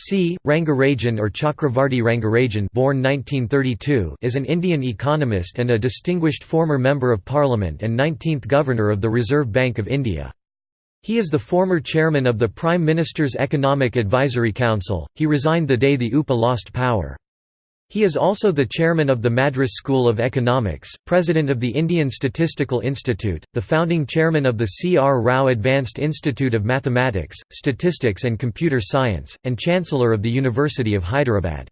C. Rangarajan or Chakravarti Rangarajan born 1932 is an Indian economist and a distinguished former Member of Parliament and 19th Governor of the Reserve Bank of India. He is the former chairman of the Prime Minister's Economic Advisory Council, he resigned the day the UPA lost power. He is also the chairman of the Madras School of Economics, president of the Indian Statistical Institute, the founding chairman of the C. R. Rao Advanced Institute of Mathematics, Statistics and Computer Science, and chancellor of the University of Hyderabad.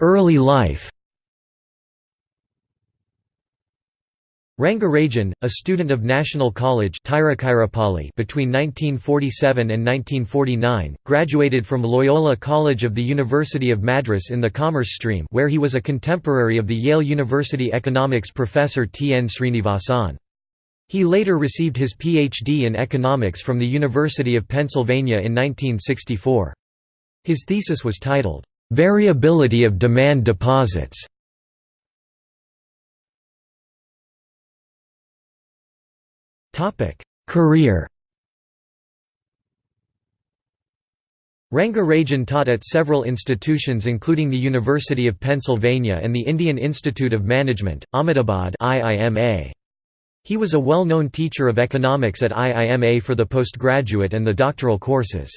Early life Rangarajan, a student of National College between 1947 and 1949, graduated from Loyola College of the University of Madras in the Commerce stream where he was a contemporary of the Yale University economics professor T. N. Srinivasan. He later received his Ph.D. in economics from the University of Pennsylvania in 1964. His thesis was titled, "'Variability of Demand Deposits' Career Rangarajan taught at several institutions including the University of Pennsylvania and the Indian Institute of Management, Ahmedabad IIMA. He was a well-known teacher of economics at IIMA for the postgraduate and the doctoral courses.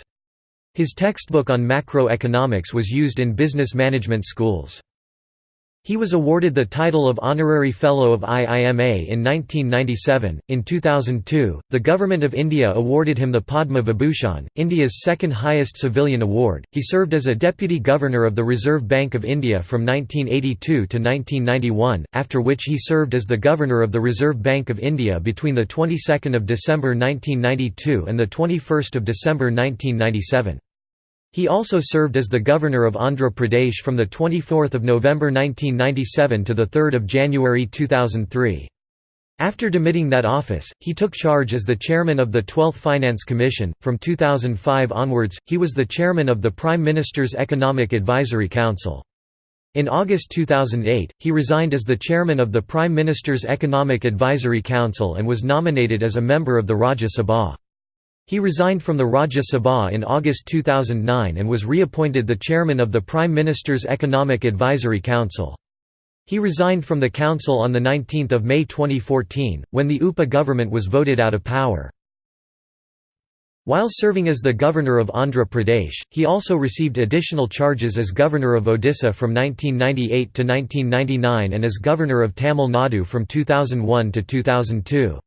His textbook on macroeconomics was used in business management schools. He was awarded the title of Honorary Fellow of IIMA in 1997. In 2002, the Government of India awarded him the Padma Vibhushan, India's second highest civilian award. He served as a Deputy Governor of the Reserve Bank of India from 1982 to 1991, after which he served as the Governor of the Reserve Bank of India between the 22nd of December 1992 and the 21st of December 1997. He also served as the governor of Andhra Pradesh from 24 November 1997 to 3 January 2003. After demitting that office, he took charge as the chairman of the 12th Finance Commission. From 2005 onwards, he was the chairman of the Prime Minister's Economic Advisory Council. In August 2008, he resigned as the chairman of the Prime Minister's Economic Advisory Council and was nominated as a member of the Rajya Sabha. He resigned from the Rajya Sabha in August 2009 and was reappointed the chairman of the Prime Minister's Economic Advisory Council. He resigned from the council on 19 May 2014, when the UPA government was voted out of power. While serving as the governor of Andhra Pradesh, he also received additional charges as governor of Odisha from 1998 to 1999 and as governor of Tamil Nadu from 2001 to 2002.